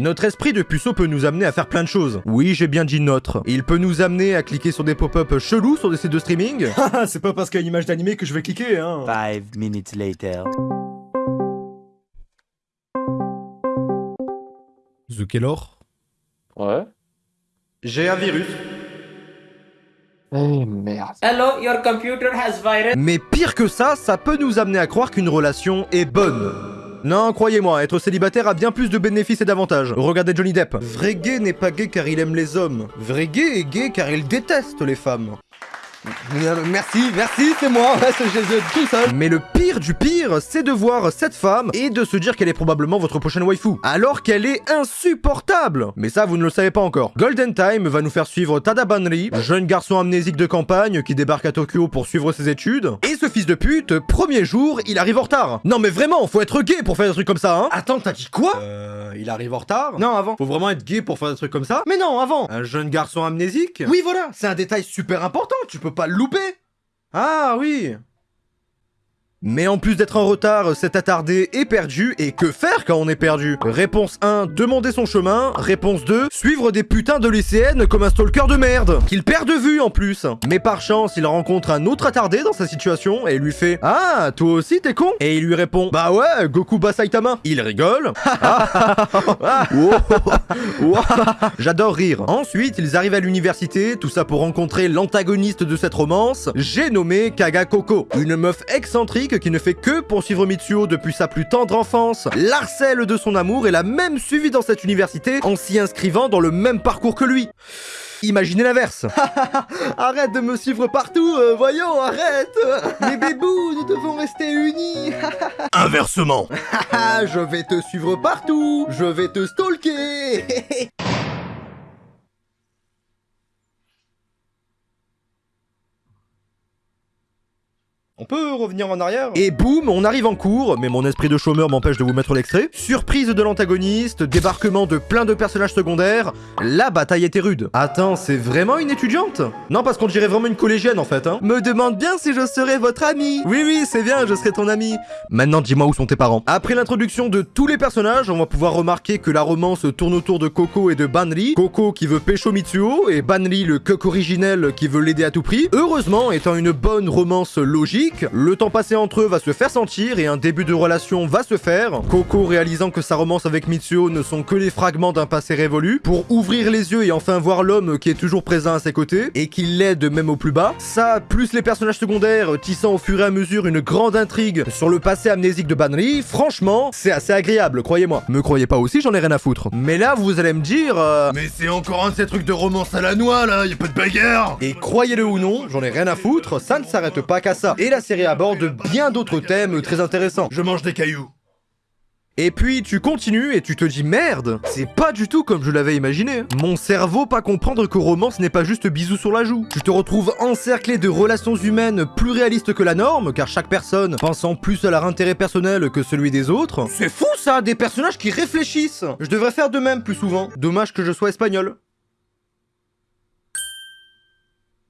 Notre esprit de puceau peut nous amener à faire plein de choses. Oui, j'ai bien dit notre. Il peut nous amener à cliquer sur des pop-up chelous sur des sites de streaming. Haha, c'est pas parce qu'il y a une image d'animé que je vais cliquer, hein. Five minutes later. Zukelor Ouais. J'ai un virus. Eh merde. Hello, your computer has virus. Mais pire que ça, ça peut nous amener à croire qu'une relation est bonne. Non, croyez-moi, être célibataire a bien plus de bénéfices et d'avantages. Regardez Johnny Depp. Vrai gay n'est pas gay car il aime les hommes. Vrai gay est gay car il déteste les femmes. Merci, merci, c'est moi, c'est Jésus tout seul. Mais le pire du pire, c'est de voir cette femme et de se dire qu'elle est probablement votre prochaine waifu, alors qu'elle est insupportable. Mais ça, vous ne le savez pas encore. Golden Time va nous faire suivre Tada Banri, jeune garçon amnésique de campagne qui débarque à Tokyo pour suivre ses études. Et ce fils de pute, premier jour, il arrive en retard. Non mais vraiment, faut être gay pour faire des trucs comme ça, hein Attends, t'as dit quoi? Euh, il arrive en retard Non, avant. Faut vraiment être gay pour faire des trucs comme ça? Mais non, avant. Un jeune garçon amnésique? Oui, voilà, c'est un détail super important, tu peux pas le louper. Ah oui mais en plus d'être en retard, c'est attardé et perdu, et que faire quand on est perdu? Réponse 1, demander son chemin. Réponse 2, suivre des putains de lycéennes comme un stalker de merde, qu'il perd de vue en plus. Mais par chance, il rencontre un autre attardé dans sa situation, et lui fait « Ah, toi aussi t'es con ?» Et il lui répond « Bah ouais, Goku bat Saitama !» Il rigole. J'adore rire. Ensuite, ils arrivent à l'université, tout ça pour rencontrer l'antagoniste de cette romance, j'ai nommé Kaga Koko, une meuf excentrique qui ne fait que poursuivre Mitsuo depuis sa plus tendre enfance, l'harcèle de son amour et l'a même suivi dans cette université en s'y inscrivant dans le même parcours que lui. Imaginez l'inverse. arrête de me suivre partout, euh, voyons, arrête. Les bébous, nous devons rester unis. Inversement. je vais te suivre partout. Je vais te stalker. On peut revenir en arrière Et boum, on arrive en cours, mais mon esprit de chômeur m'empêche de vous mettre l'extrait. Surprise de l'antagoniste, débarquement de plein de personnages secondaires, la bataille était rude. Attends, c'est vraiment une étudiante? Non, parce qu'on dirait vraiment une collégienne en fait, hein. Me demande bien si je serai votre ami. Oui, oui, c'est bien, je serai ton ami. Maintenant, dis-moi où sont tes parents. Après l'introduction de tous les personnages, on va pouvoir remarquer que la romance tourne autour de Coco et de Banri. Coco qui veut pécho Mitsuo, et Banri le coq originel qui veut l'aider à tout prix. Heureusement, étant une bonne romance logique, le temps passé entre eux va se faire sentir et un début de relation va se faire. Coco réalisant que sa romance avec Mitsuo ne sont que les fragments d'un passé révolu, pour ouvrir les yeux et enfin voir l'homme qui est toujours présent à ses côtés, et qui l'aide même au plus bas. Ça, plus les personnages secondaires tissant au fur et à mesure une grande intrigue sur le passé amnésique de Banri, franchement, c'est assez agréable, croyez-moi. Me croyez pas aussi, j'en ai rien à foutre. Mais là, vous allez me dire... euh, Mais c'est encore un de ces trucs de romance à la noix, là, y a pas de bagarre Et croyez-le ou non, j'en ai rien à foutre, ça ne s'arrête pas qu'à ça. Et la série aborde bien d'autres thèmes très intéressants. Je mange des cailloux. Et puis tu continues et tu te dis merde, c'est pas du tout comme je l'avais imaginé. Mon cerveau pas comprendre que romance n'est pas juste bisous sur la joue. Tu te retrouves encerclé de relations humaines plus réalistes que la norme, car chaque personne pensant plus à leur intérêt personnel que celui des autres. C'est fou ça, des personnages qui réfléchissent. Je devrais faire de même plus souvent. Dommage que je sois espagnol.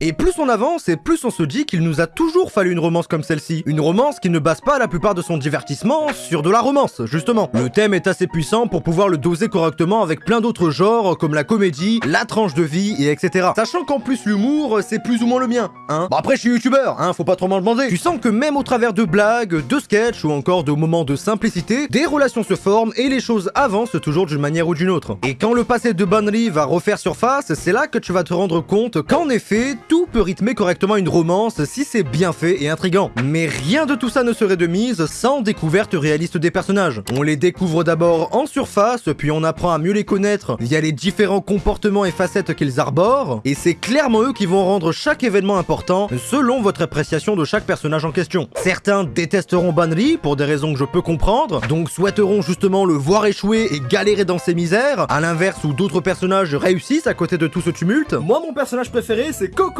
Et plus on avance et plus on se dit qu'il nous a toujours fallu une romance comme celle-ci. Une romance qui ne base pas la plupart de son divertissement sur de la romance, justement. Le thème est assez puissant pour pouvoir le doser correctement avec plein d'autres genres comme la comédie, la tranche de vie et etc. Sachant qu'en plus l'humour, c'est plus ou moins le mien, hein. Bon après je suis youtubeur, hein, faut pas trop m'en demander. Tu sens que même au travers de blagues, de sketchs ou encore de moments de simplicité, des relations se forment et les choses avancent toujours d'une manière ou d'une autre. Et quand le passé de Banri va refaire surface, c'est là que tu vas te rendre compte qu'en effet, tout peut rythmer correctement une romance si c'est bien fait et intrigant. Mais rien de tout ça ne serait de mise sans découverte réaliste des personnages. On les découvre d'abord en surface, puis on apprend à mieux les connaître via les différents comportements et facettes qu'ils arborent, et c'est clairement eux qui vont rendre chaque événement important selon votre appréciation de chaque personnage en question. Certains détesteront Banri pour des raisons que je peux comprendre, donc souhaiteront justement le voir échouer et galérer dans ses misères, à l'inverse où d'autres personnages réussissent à côté de tout ce tumulte. Moi, mon personnage préféré, c'est Coco.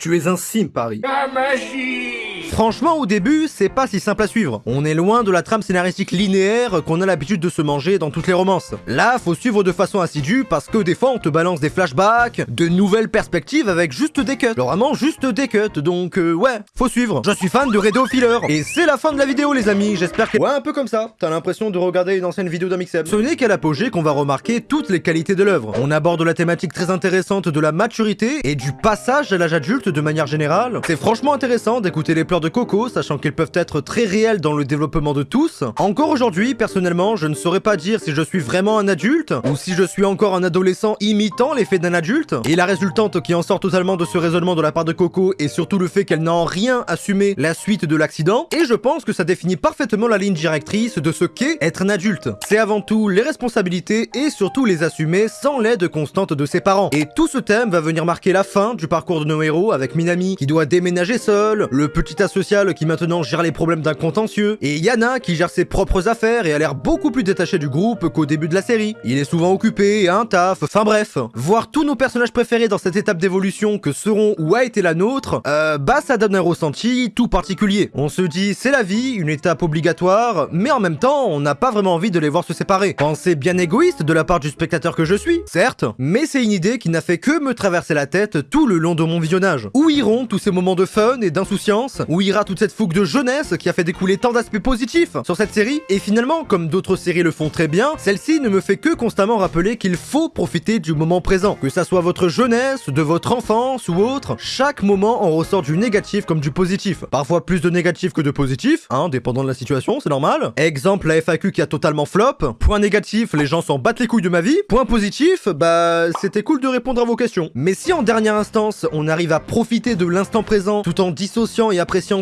Tu es un sim, Paris. La magie Franchement, au début, c'est pas si simple à suivre. On est loin de la trame scénaristique linéaire qu'on a l'habitude de se manger dans toutes les romances. Là, faut suivre de façon assidue parce que des fois, on te balance des flashbacks, de nouvelles perspectives avec juste des cuts. Alors, vraiment, juste des cuts, donc euh, ouais, faut suivre. Je suis fan de Radio Filler. Et c'est la fin de la vidéo, les amis. J'espère que... Ouais, un peu comme ça. T'as l'impression de regarder une ancienne vidéo d'un. Ce n'est qu'à l'apogée qu'on va remarquer toutes les qualités de l'œuvre. On aborde la thématique très intéressante de la maturité et du passage à l'âge adulte de manière générale. C'est franchement intéressant d'écouter les de Coco, sachant qu'ils peuvent être très réels dans le développement de tous. Encore aujourd'hui, personnellement, je ne saurais pas dire si je suis vraiment un adulte, ou si je suis encore un adolescent imitant l'effet d'un adulte. Et la résultante qui en sort totalement de ce raisonnement de la part de Coco est surtout le fait qu'elle n'a en rien assumé la suite de l'accident, et je pense que ça définit parfaitement la ligne directrice de ce qu'est être un adulte. C'est avant tout les responsabilités et surtout les assumer sans l'aide constante de ses parents. Et tout ce thème va venir marquer la fin du parcours de nos héros avec Minami qui doit déménager seul, le petit asocial qui maintenant gère les problèmes d'un contentieux, et Yana qui gère ses propres affaires et a l'air beaucoup plus détaché du groupe qu'au début de la série. Il est souvent occupé, un taf, enfin bref. Voir tous nos personnages préférés dans cette étape d'évolution que seront ou a été la nôtre, euh, bah ça donne un ressenti tout particulier. On se dit c'est la vie, une étape obligatoire, mais en même temps on n'a pas vraiment envie de les voir se séparer. Pensée bien égoïste de la part du spectateur que je suis, certes, mais c'est une idée qui n'a fait que me traverser la tête tout le long de mon visionnage. Où iront tous ces moments de fun et d'insouciance Où ira toute cette fougue de jeunesse qui a fait découler tant d'aspects positifs sur cette série Et finalement, comme d'autres séries le font très bien, celle-ci ne me fait que constamment rappeler qu'il faut profiter du moment présent. Que ça soit votre jeunesse, de votre enfance ou autre, chaque moment en ressort du négatif comme du positif. Parfois plus de négatif que de positif, hein, dépendant de la situation, c'est normal. Exemple, la FAQ qui a totalement flop. Point négatif, les gens s'en battent les couilles de ma vie. Point positif, bah c'était cool de répondre à vos questions. Mais si en dernière instance, on arrive à profiter de l'instant présent tout en dissociant et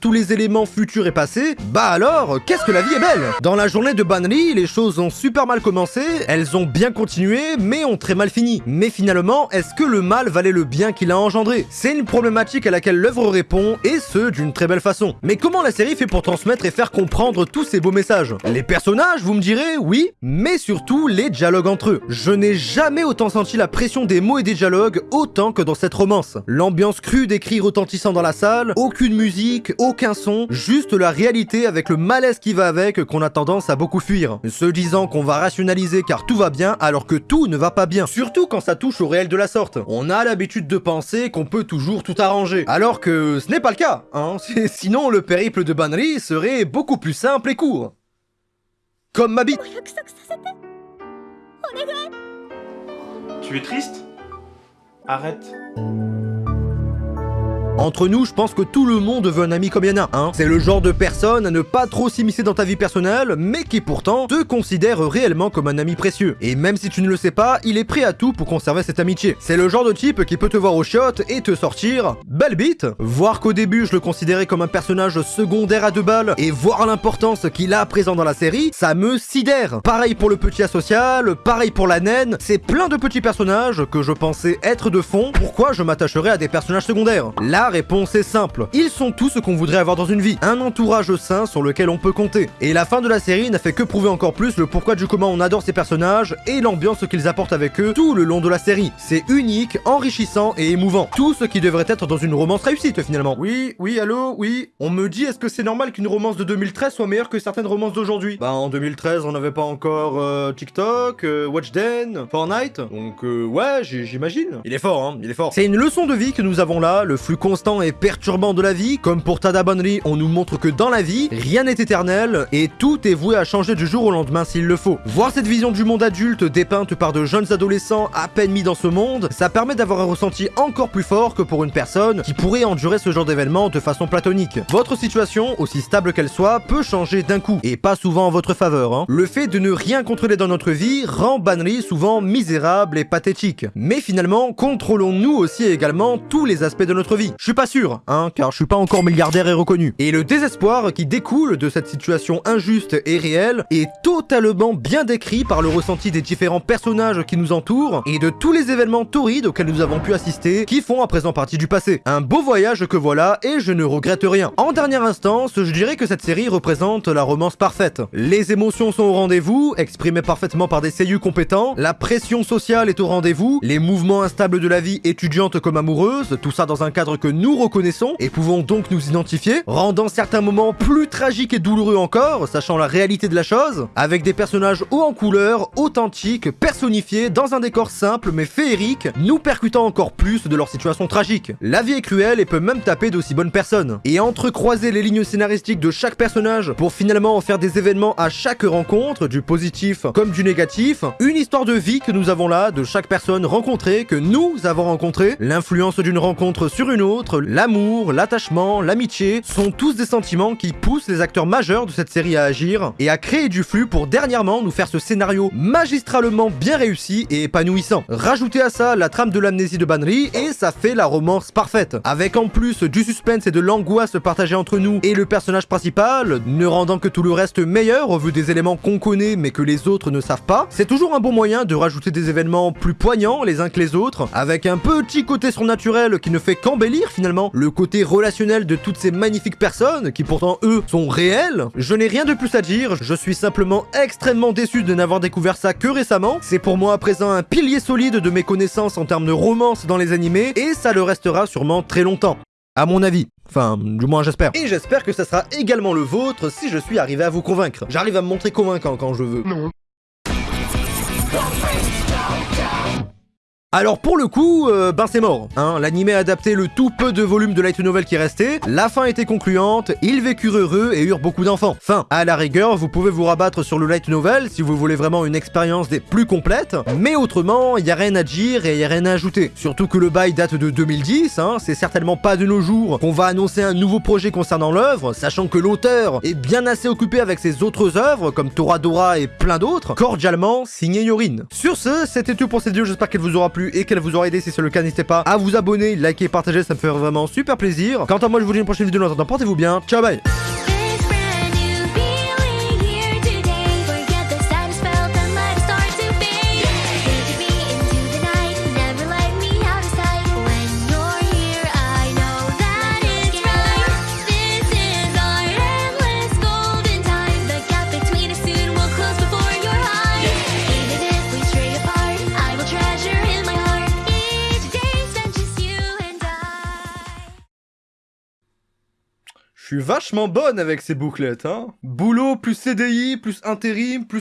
tous les éléments futurs et passés, bah alors, qu'est-ce que la vie est belle? Dans la journée de Banri, les choses ont super mal commencé, elles ont bien continué, mais ont très mal fini. Mais finalement, est-ce que le mal valait le bien qu'il a engendré? C'est une problématique à laquelle l'œuvre répond, et ce, d'une très belle façon. Mais comment la série fait pour transmettre et faire comprendre tous ces beaux messages? Les personnages, vous me direz, oui, mais surtout les dialogues entre eux. Je n'ai jamais autant senti la pression des mots et des dialogues autant que dans cette romance. L'ambiance crue des cris retentissant dans la salle, aucune musique, aucun son, juste la réalité avec le malaise qui va avec qu'on a tendance à beaucoup fuir. Se disant qu'on va rationaliser car tout va bien alors que tout ne va pas bien. Surtout quand ça touche au réel de la sorte. On a l'habitude de penser qu'on peut toujours tout arranger. Alors que ce n'est pas le cas, hein. Sinon le périple de Banri serait beaucoup plus simple et court. Comme ma bite. Tu es triste? Arrête. Entre nous, je pense que tout le monde veut un ami comme Yana, hein. C'est le genre de personne à ne pas trop s'immiscer dans ta vie personnelle, mais qui pourtant te considère réellement comme un ami précieux. Et même si tu ne le sais pas, il est prêt à tout pour conserver cette amitié. C'est le genre de type qui peut te voir au shot et te sortir belle bite. Voir qu'au début je le considérais comme un personnage secondaire à deux balles et voir l'importance qu'il a présent dans la série, ça me sidère. Pareil pour le petit asocial, pareil pour la naine, c'est plein de petits personnages que je pensais être de fond, pourquoi je m'attacherais à des personnages secondaires? Là, la réponse est simple. Ils sont tout ce qu'on voudrait avoir dans une vie. Un entourage sain sur lequel on peut compter. Et la fin de la série n'a fait que prouver encore plus le pourquoi du comment on adore ces personnages et l'ambiance qu'ils apportent avec eux tout le long de la série. C'est unique, enrichissant et émouvant. Tout ce qui devrait être dans une romance réussite finalement. Oui, oui, allô, oui. On me dit est-ce que c'est normal qu'une romance de 2013 soit meilleure que certaines romances d'aujourd'hui? Bah en 2013 on n'avait pas encore euh, TikTok, euh, Watchden, Fortnite. Donc euh, ouais, j'imagine. Il est fort, hein, il est fort. C'est une leçon de vie que nous avons là, le flux constant et perturbant de la vie, comme pour Tada Bonri, on nous montre que dans la vie, rien n'est éternel et tout est voué à changer du jour au lendemain s'il le faut. Voir cette vision du monde adulte dépeinte par de jeunes adolescents à peine mis dans ce monde, ça permet d'avoir un ressenti encore plus fort que pour une personne qui pourrait endurer ce genre d'événement de façon platonique. Votre situation, aussi stable qu'elle soit, peut changer d'un coup, et pas souvent en votre faveur. Hein. Le fait de ne rien contrôler dans notre vie rend Banri souvent misérable et pathétique. Mais finalement, contrôlons-nous aussi également tous les aspects de notre vie. Je suis pas sûr, hein, car je suis pas encore milliardaire et reconnu. Et le désespoir qui découle de cette situation injuste et réelle est totalement bien décrit par le ressenti des différents personnages qui nous entourent et de tous les événements torrides auxquels nous avons pu assister qui font à présent partie du passé. Un beau voyage que voilà et je ne regrette rien. En dernière instance, je dirais que cette série représente la romance parfaite. Les émotions sont au rendez-vous, exprimées parfaitement par des seiyuu compétents, la pression sociale est au rendez-vous, les mouvements instables de la vie étudiante comme amoureuse, tout ça dans un cadre que nous reconnaissons et pouvons donc nous identifier, rendant certains moments plus tragiques et douloureux encore, sachant la réalité de la chose, avec des personnages hauts en couleur, authentiques, personnifiés, dans un décor simple mais féerique, nous percutant encore plus de leur situation tragique. La vie est cruelle et peut même taper d'aussi bonnes personnes. Et entrecroiser les lignes scénaristiques de chaque personnage pour finalement en faire des événements à chaque rencontre, du positif comme du négatif, une histoire de vie que nous avons là, de chaque personne rencontrée, que nous avons rencontrée, l'influence d'une rencontre sur une autre, l'amour, l'attachement, l'amitié, sont tous des sentiments qui poussent les acteurs majeurs de cette série à agir et à créer du flux pour dernièrement nous faire ce scénario magistralement bien réussi et épanouissant. Rajoutez à ça la trame de l'amnésie de Banri et ça fait la romance parfaite. Avec en plus du suspense et de l'angoisse partagée entre nous et le personnage principal, ne rendant que tout le reste meilleur au vu des éléments qu'on connaît mais que les autres ne savent pas, c'est toujours un bon moyen de rajouter des événements plus poignants les uns que les autres, avec un petit côté surnaturel qui ne fait qu'embellir finalement le côté relationnel de toutes ces magnifiques personnes qui pourtant eux sont réels. Je n'ai rien de plus à dire, je suis simplement extrêmement déçu de n'avoir découvert ça que récemment. C'est pour moi à présent un pilier solide de mes connaissances en termes de romance dans les animés et ça le restera sûrement très longtemps. À mon avis. Enfin, du moins j'espère. Et j'espère que ça sera également le vôtre si je suis arrivé à vous convaincre. J'arrive à me montrer convaincant quand je veux. Non. Alors pour le coup, euh, ben c'est mort. Hein. L'anime a adapté le tout peu de volume de light novel qui restait, la fin était concluante, ils vécurent heureux et eurent beaucoup d'enfants. Fin. À la rigueur, vous pouvez vous rabattre sur le light novel si vous voulez vraiment une expérience des plus complètes, mais autrement, il a rien à dire et il a rien à ajouter. Surtout que le bail date de 2010, hein, c'est certainement pas de nos jours qu'on va annoncer un nouveau projet concernant l'œuvre, sachant que l'auteur est bien assez occupé avec ses autres œuvres, comme Toradora et plein d'autres, cordialement signé Yorin. Sur ce, c'était tout pour cette vidéo, j'espère qu'elle vous aura et qu'elle vous aura aidé. Si c'est le cas, n'hésitez pas à vous abonner, liker, partager, ça me fait vraiment super plaisir. Quant à moi, je vous dis une prochaine vidéo. En attendant, portez-vous bien. Ciao, bye Suis vachement bonne avec ces bouclettes, hein. Boulot plus CDI plus intérim plus